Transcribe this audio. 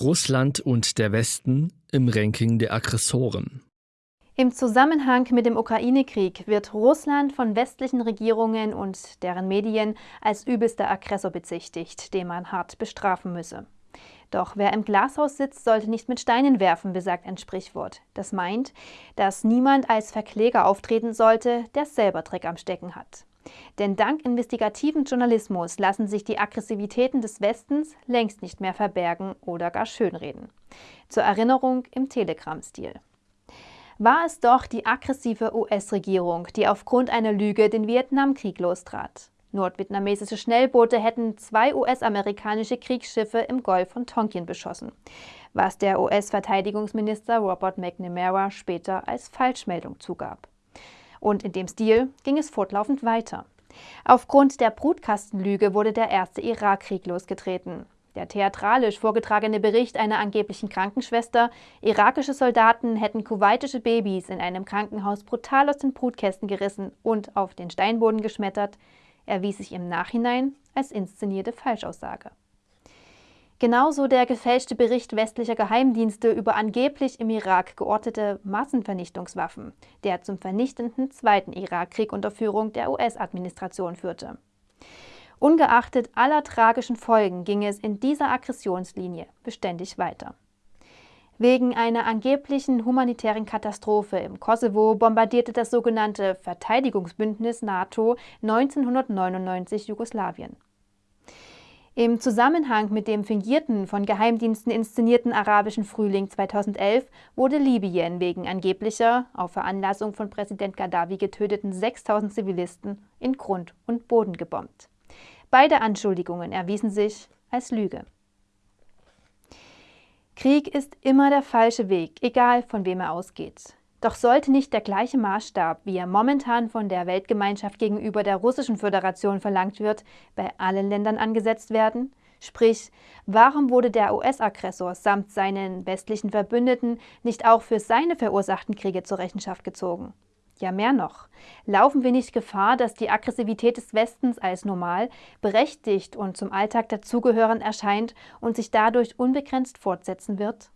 Russland und der Westen im Ranking der Aggressoren. Im Zusammenhang mit dem Ukraine-Krieg wird Russland von westlichen Regierungen und deren Medien als übelster Aggressor bezichtigt, den man hart bestrafen müsse. Doch wer im Glashaus sitzt, sollte nicht mit Steinen werfen, besagt ein Sprichwort. Das meint, dass niemand als Verkläger auftreten sollte, der selber Dreck am Stecken hat. Denn dank investigativen Journalismus lassen sich die Aggressivitäten des Westens längst nicht mehr verbergen oder gar schönreden. Zur Erinnerung im Telegram-Stil. War es doch die aggressive US-Regierung, die aufgrund einer Lüge den Vietnamkrieg lostrat. Nordvietnamesische Schnellboote hätten zwei US-amerikanische Kriegsschiffe im Golf von Tonkin beschossen, was der US-Verteidigungsminister Robert McNamara später als Falschmeldung zugab. Und in dem Stil ging es fortlaufend weiter. Aufgrund der Brutkastenlüge wurde der erste Irakkrieg losgetreten. Der theatralisch vorgetragene Bericht einer angeblichen Krankenschwester, irakische Soldaten hätten kuwaitische Babys in einem Krankenhaus brutal aus den Brutkästen gerissen und auf den Steinboden geschmettert, erwies sich im Nachhinein als inszenierte Falschaussage. Genauso der gefälschte Bericht westlicher Geheimdienste über angeblich im Irak geortete Massenvernichtungswaffen, der zum vernichtenden Zweiten Irakkrieg unter Führung der US-Administration führte. Ungeachtet aller tragischen Folgen ging es in dieser Aggressionslinie beständig weiter. Wegen einer angeblichen humanitären Katastrophe im Kosovo bombardierte das sogenannte Verteidigungsbündnis NATO 1999 Jugoslawien. Im Zusammenhang mit dem fingierten, von Geheimdiensten inszenierten arabischen Frühling 2011 wurde Libyen wegen angeblicher, auf Veranlassung von Präsident Gaddafi getöteten 6000 Zivilisten in Grund und Boden gebombt. Beide Anschuldigungen erwiesen sich als Lüge. Krieg ist immer der falsche Weg, egal von wem er ausgeht. Doch sollte nicht der gleiche Maßstab, wie er momentan von der Weltgemeinschaft gegenüber der Russischen Föderation verlangt wird, bei allen Ländern angesetzt werden? Sprich, warum wurde der US-Aggressor samt seinen westlichen Verbündeten nicht auch für seine verursachten Kriege zur Rechenschaft gezogen? Ja, mehr noch. Laufen wir nicht Gefahr, dass die Aggressivität des Westens als normal, berechtigt und zum Alltag dazugehörend erscheint und sich dadurch unbegrenzt fortsetzen wird?